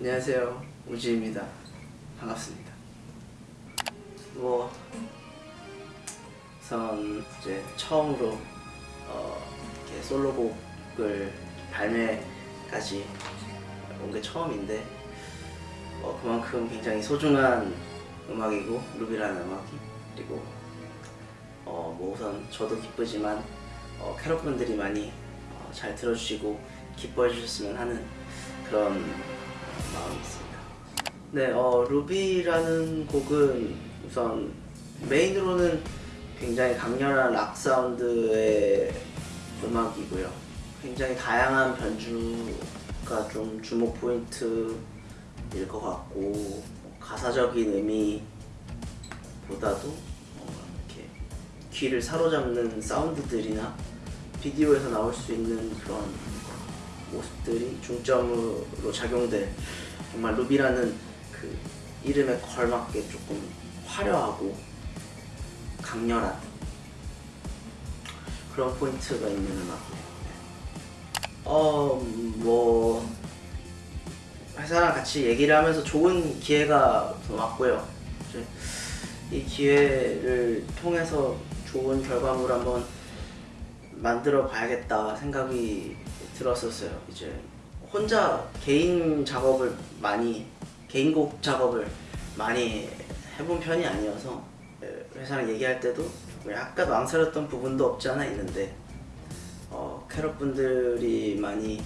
안녕하세요. 우지입니다. 반갑습니다. 뭐 우선 이제 처음으로 어, 이렇게 솔로곡을 발매까지 온 게 처음인데 어, 그만큼 굉장히 소중한 음악이고 루비라는 음악이 그리고 어, 뭐 우선 저도 기쁘지만 어, 캐럿분들이 많이 어, 잘 들어주시고 기뻐해 주셨으면 하는 그런 마음이 있습니다. 네, 어, 루비라는 곡은 우선 메인으로는 굉장히 강렬한 락 사운드의 음악이고요. 굉장히 다양한 변주가 좀 주목 포인트일 것 같고 뭐 가사적인 의미보다도 이렇게 귀를 사로잡는 사운드들이나 비디오에서 나올 수 있는 그런 모습들이 중점으로 작용될 정말 루비라는 그 이름에 걸맞게 조금 화려하고 강렬한 그런 포인트가 있는 음악이에요. 어, 뭐 회사랑 같이 얘기를 하면서 좋은 기회가 왔고요. 이제 이 기회를 통해서 좋은 결과물 한번 만들어 봐야겠다 생각이 들었었어요. 이제 혼자 개인 작업을 많이 개인 곡 작업을 많이 해본 편이 아니어서 회사랑 얘기할 때도 약간 망설였던 부분도 없지 않아 있는데 어, 캐럿 분들이 많이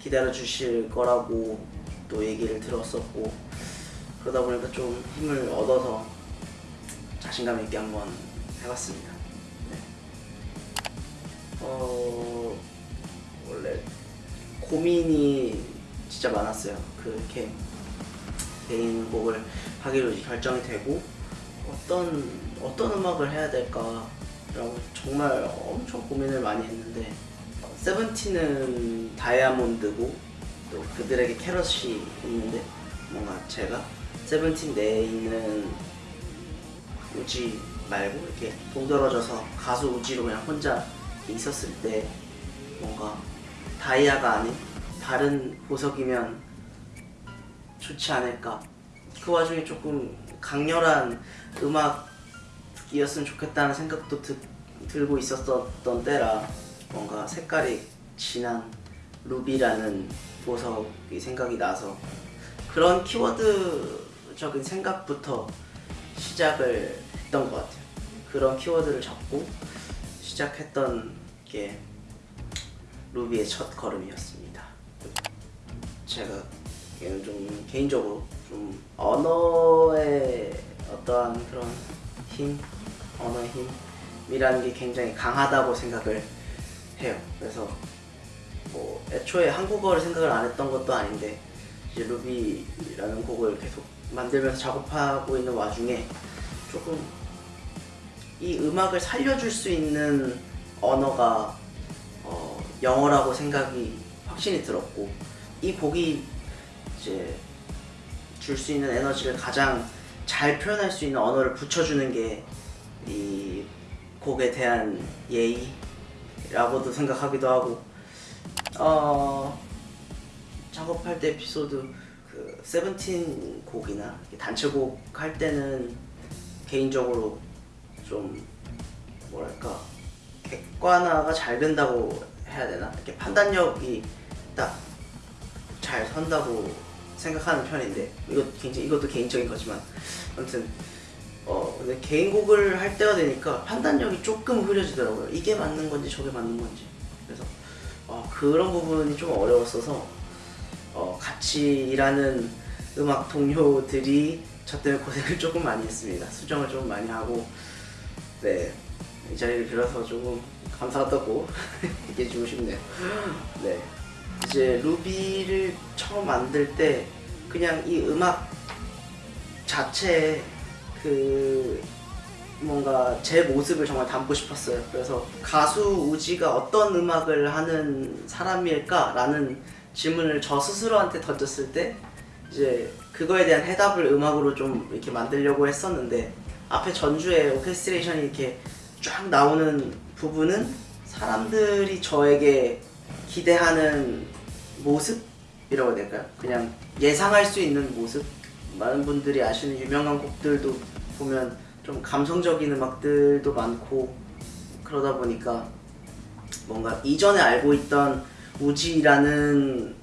기다려 주실 거라고 또 얘기를 들었었고 그러다 보니까 좀 힘을 얻어서 자신감 있게 한번 해봤습니다. 네. 어 원래 고민이 진짜 많았어요. 그렇게 개인 곡을 하기로 결정이 되고 어떤 어떤 음악을 해야 될까라고 정말 엄청 고민을 많이 했는데 세븐틴은 다이아몬드고 또 그들에게 캐럿이 있는데 뭔가 제가 세븐틴 내에 있는 우지 말고 이렇게 동떨어져서 가수 우지로 그냥 혼자 있었을 때 뭔가 다이아가 아닌 다른 보석이면 좋지 않을까. 그 와중에 조금 강렬한 음악이었으면 좋겠다는 생각도 드, 들고 있었던 때라 뭔가 색깔이 진한 루비라는 보석이 생각이 나서 그런 키워드적인 생각부터 시작을 했던 것 같아요. 그런 키워드를 잡고 시작했던 게 루비의 첫 걸음이었습니다 제가 좀 개인적으로 좀 언어의 어떠한 그런 힘, 언어의 힘이라는 게 굉장히 강하다고 생각을 해요. 그래서 뭐 애초에 한국어를 생각을 안 했던 것도 아닌데 이제 루비라는 곡을 계속 만들면서 작업하고 있는 와중에 조금 이 음악을 살려줄 수 있는 언어가 어, 영어라고 생각이 확신이 들었고 이 곡이 이제 줄 수 있는 에너지를 가장 잘 표현할 수 있는 언어를 붙여주는 게 이 곡에 대한 예의라고도 생각하기도 하고 어 작업할 때 에피소드 그 세븐틴 곡이나 단체곡 할 때는 개인적으로 좀 뭐랄까 객관화가 잘 된다고 해야 되나? 이렇게 판단력이 딱 잘 선다고 생각하는 편인데 이것 굉장히 이것도 개인적인 거지만. 아무튼 어 근데 개인곡을 할 때가 되니까 판단력이 조금 흐려지더라고요. 이게 맞는 건지 저게 맞는 건지. 그래서 어, 그런 부분이 좀 어려웠어서 어, 같이 일하는 음악 동료들이 저 때문에 고생을 조금 많이 했습니다. 수정을 좀 많이 하고 네 이 자리를 빌어서 조금 감사하다고 얘기해주고 싶네요 네 이제 루비를 처음 만들 때 그냥 이 음악 자체에 그 뭔가 제 모습을 정말 담고 싶었어요 그래서 가수 우지가 어떤 음악을 하는 사람일까? 라는 질문을 저 스스로한테 던졌을 때 이제 그거에 대한 해답을 음악으로 좀 이렇게 만들려고 했었는데 앞에 전주에 오케스트레이션이 이렇게 쫙 나오는 부분은 사람들이 저에게 기대하는 모습? 모습이라고 해야 될까요? 그냥 예상할 수 있는 모습 많은 분들이 아시는 유명한 곡들도 보면 좀 감성적인 음악들도 많고 그러다 보니까 뭔가 이전에 알고 있던 우지라는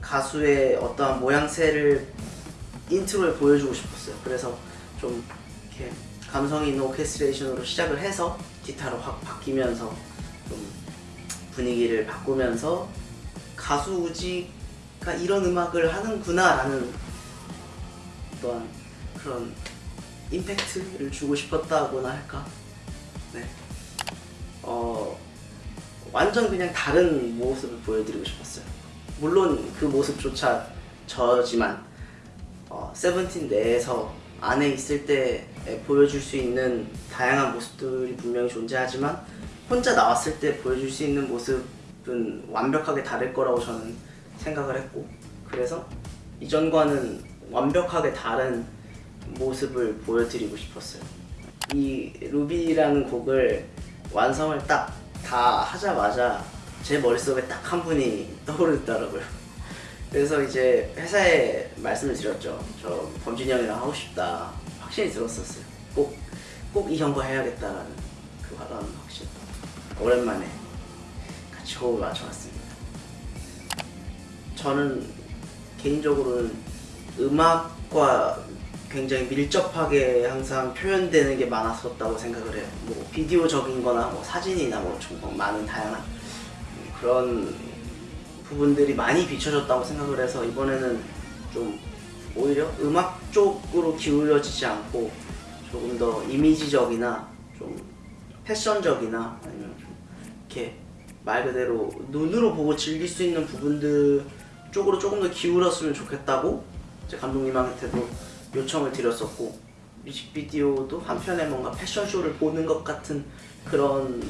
가수의 어떠한 모양새를 intro에 보여주고 싶었어요. 그래서 좀 이렇게 감성 있는 오케스트레이션으로 시작을 해서 기타로 확 바뀌면서 좀 분위기를 바꾸면서 가수 우지가 이런 음악을 하는구나 라는 어떠한 그런 임팩트를 주고 싶었다고나 할까? 네. 어, 완전 그냥 다른 모습을 보여드리고 싶었어요. 물론 그 모습조차 저지만 어, 세븐틴 내에서 안에 있을 때 보여줄 수 있는 다양한 모습들이 분명히 존재하지만 혼자 나왔을 때 보여줄 수 있는 모습은 완벽하게 다를 거라고 저는 생각을 했고 그래서 이전과는 완벽하게 다른 모습을 보여드리고 싶었어요. 이 루비라는 곡을 완성을 딱 다 하자마자 제 머릿속에 딱 한 분이 떠오르더라고요. 그래서 이제 회사에 말씀을 드렸죠. 저 범준이 형이랑 하고 싶다. 확신이 들었었어요. 꼭, 꼭 이 형과 해야겠다라는 그 화다운 확신. 오랜만에 같이 호흡을 맞춰봤습니다. 저는 개인적으로는 음악과 굉장히 밀접하게 항상 표현되는 게 많았었다고 생각을 해요. 뭐 비디오적인 거나 뭐 사진이나 뭐 정말 많은 다양한 그런 부분들이 많이 비춰졌다고 생각을 해서 이번에는 좀 오히려 음악 쪽으로 기울여지지 않고 조금 더 이미지적이나 좀 패션적이나 아니면 좀 이렇게 말 그대로 눈으로 보고 즐길 수 있는 부분들 쪽으로 조금 더 기울었으면 좋겠다고 제 감독님한테도 요청을 드렸었고 뮤직비디오도 한편에 뭔가 패션쇼를 보는 것 같은 그런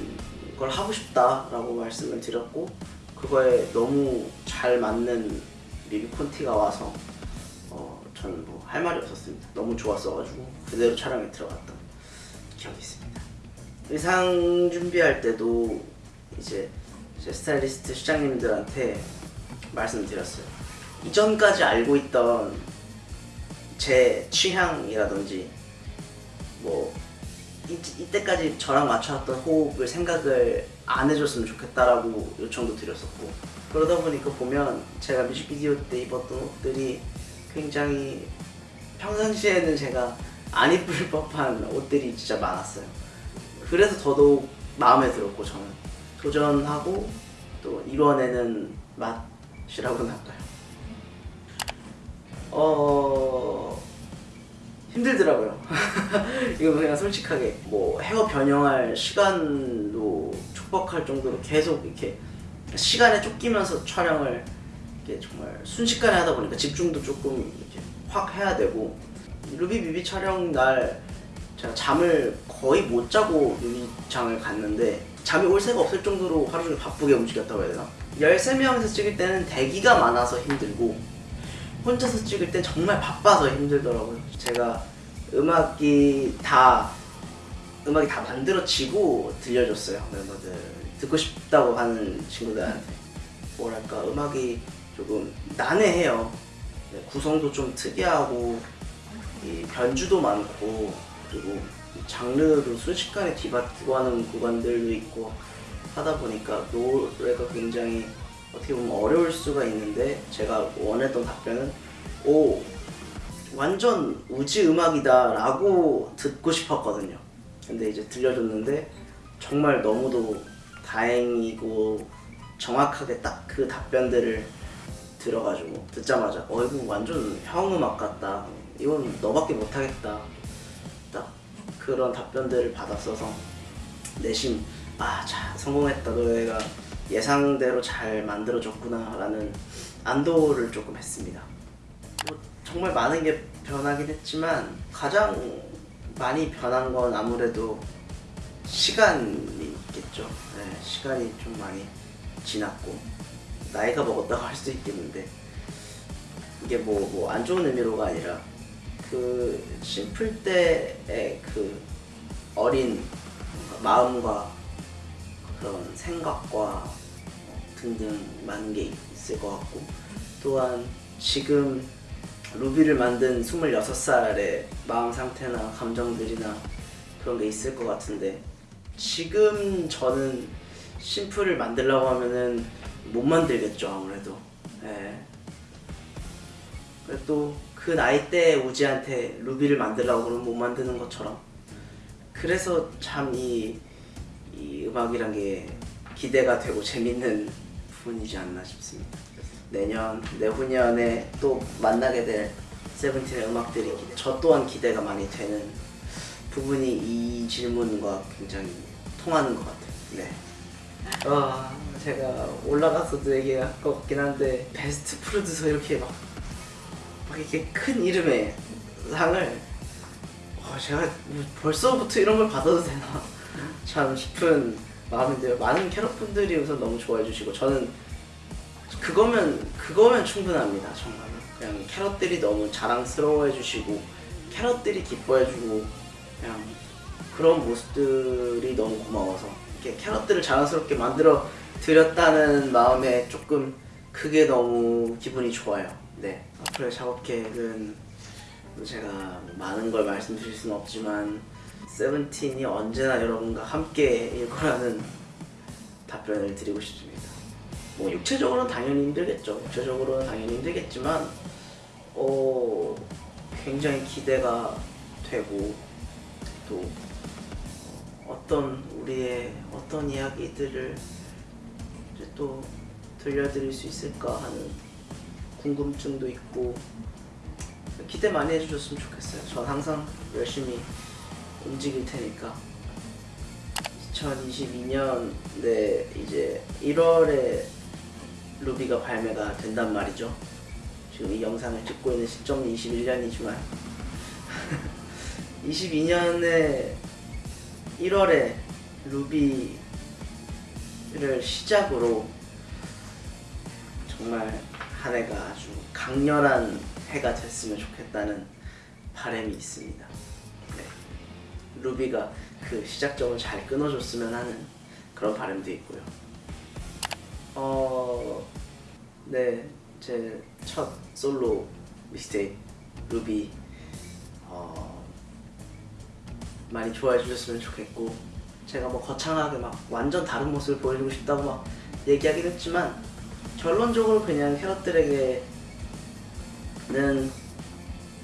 걸 하고 싶다라고 말씀을 드렸고 그거에 너무 잘 맞는 리뷰 콘티가 와서 어, 저는 뭐 할 말이 없었습니다. 너무 좋았어가지고 그대로 촬영에 들어갔던 기억이 있습니다. 의상 준비할 때도 이제 제 스타일리스트 시장님들한테 말씀드렸어요. 이전까지 알고 있던 제 취향이라든지 뭐 이, 이때까지 저랑 맞춰왔던 호흡을 생각을 안 해줬으면 좋겠다라고 요청도 드렸었고 그러다 보니까 보면 제가 뮤직비디오 때 입었던 옷들이 굉장히 평상시에는 제가 안 입을 법한 옷들이 진짜 많았어요. 그래서 더더욱 마음에 들었고 저는. 도전하고 또 이뤄내는 맛이라고나 할까요? 어 힘들더라고요. 이거 그냥 솔직하게 뭐 헤어 변형할 시간도 촉박할 정도로 계속 이렇게 시간에 쫓기면서 촬영을 이렇게 정말 순식간에 하다 보니까 집중도 조금 이렇게 확 해야 되고 루비 뮤비 촬영 날 제가 잠을 거의 못 자고 뮤비장을 갔는데 잠이 올 새가 없을 정도로 하루 종일 바쁘게 움직였다고 해야 되나? 13명에서 찍을 때는 대기가 많아서 힘들고 혼자서 찍을 땐 정말 바빠서 힘들더라고요. 제가 음악이 다 음악이 다 만들어지고 들려줬어요 멤버들 듣고 싶다고 하는 친구들한테 뭐랄까 음악이 조금 난해해요. 네, 구성도 좀 특이하고 이 변주도 많고 그리고 장르도 순식간에 뒤바뀌고 하는 구간들도 있고 하다 보니까 노래가 굉장히 어떻게 보면 어려울 수가 있는데 제가 원했던 답변은 오 완전 우지 음악이다 라고 듣고 싶었거든요. 근데 이제 들려줬는데 정말 너무도 다행이고 정확하게 딱 그 답변들을 들어가지고 듣자마자 어 이거 완전 형 음악 같다. 이건 너밖에 못하겠다. 딱 그런 답변들을 받았어서 내심 아 자 성공했다. 너희가 예상대로 잘 만들어졌구나 라는 안도를 조금 했습니다. 뭐 정말 많은 게 변하긴 했지만 가장 많이 변한 건 아무래도 시간이 있겠죠. 네, 시간이 좀 많이 지났고 나이가 먹었다고 할수 있겠는데 이게 뭐 뭐 안 좋은 의미로가 아니라 그 심플 때의 그 어린 마음과 그런 생각과 등등 많은 게 있을 것 같고 또한 지금 루비를 만든 26살의 마음 상태나 감정들이나 그런 게 있을 것 같은데 지금 저는 심플을 만들려고 하면은 못 만들겠죠 아무래도 예. 또그 나이 때 우지한테 루비를 만들려고 그러면 못 만드는 것처럼 그래서 참이 이 음악이란 게 기대가 되고 재밌는 부분이지 않나 싶습니다. 내년, 내후년에 또 만나게 될 세븐틴의 음악들이 기- 저 또한 기대가 많이 되는 부분이 이 질문과 굉장히 통하는 것 같아요. 네. 아, 제가 올라가서도 얘기할 것 같긴 한데 베스트 프로듀서 이렇게 막, 막 이렇게 큰 이름의 상을 어, 제가 뭐 벌써부터 이런 걸 받아도 되나 참 싶은 마음인데요. 많은 캐럿분들이 우선 너무 좋아해 주시고 저는 그거면 그거면 충분합니다. 정말 그냥 캐럿들이 너무 자랑스러워해 주시고 캐럿들이 기뻐해 주고 그냥 그런 모습들이 너무 고마워서 이렇게 캐럿들을 자랑스럽게 만들어 드렸다는 마음에 조금 그게 너무 기분이 좋아요. 네 앞으로의 작업 계획은 제가 많은 걸 말씀드릴 수는 없지만 세븐틴이 언제나 여러분과 함께일 거라는 답변을 드리고 싶습니다. 뭐 육체적으로는 당연히 힘들겠죠. 육체적으로는 당연히 힘들겠지만 어 굉장히 기대가 되고 또 어떤 우리의 어떤 이야기들을 또 들려드릴 수 있을까 하는 궁금증도 있고 기대 많이 해주셨으면 좋겠어요. 전 항상 열심히 움직일 테니까 2022년 네 이제 1월에 루비가 발매가 된단 말이죠. 지금 이 영상을 찍고 있는 시점이 21년이지만 22년에 1월에 루비를 시작으로 정말 한 해가 아주 강렬한 해가 됐으면 좋겠다는 바람이 있습니다. 네. 루비가 그 시작점을 잘 끊어줬으면 하는 그런 바람도 있고요. 어, 네, 제 첫 솔로 미스테이크 루비 어, 많이 좋아해 주셨으면 좋겠고 제가 뭐 거창하게 막 완전 다른 모습을 보여주고 싶다고 막 얘기하긴 했지만 결론적으로 그냥 캐럿들에게는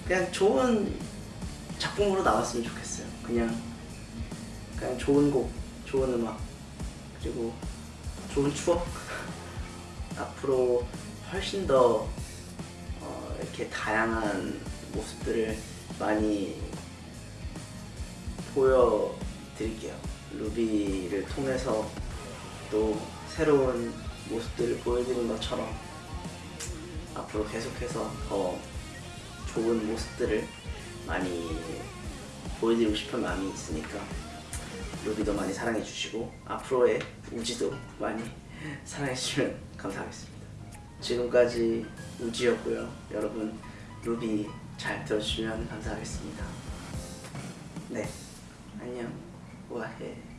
그냥 좋은 작품으로 나왔으면 좋겠어요. 그냥 그냥 좋은 곡, 좋은 음악, 그리고 좋은 추억. 앞으로 훨씬 더 어, 이렇게 다양한 모습들을 많이 보여드릴게요. 루비를 통해서 또 새로운 모습들을 보여드린 것처럼 앞으로 계속해서 더 좋은 모습들을 많이 보여드리고 싶은 마음이 있으니까 루비도 많이 사랑해 주시고 앞으로의 우지도 많이 사랑해 주시면 감사하겠습니다. 지금까지 우지였고요. 여러분 루비 잘 들어주시면 감사하겠습니다. 네, 안녕, 우아해.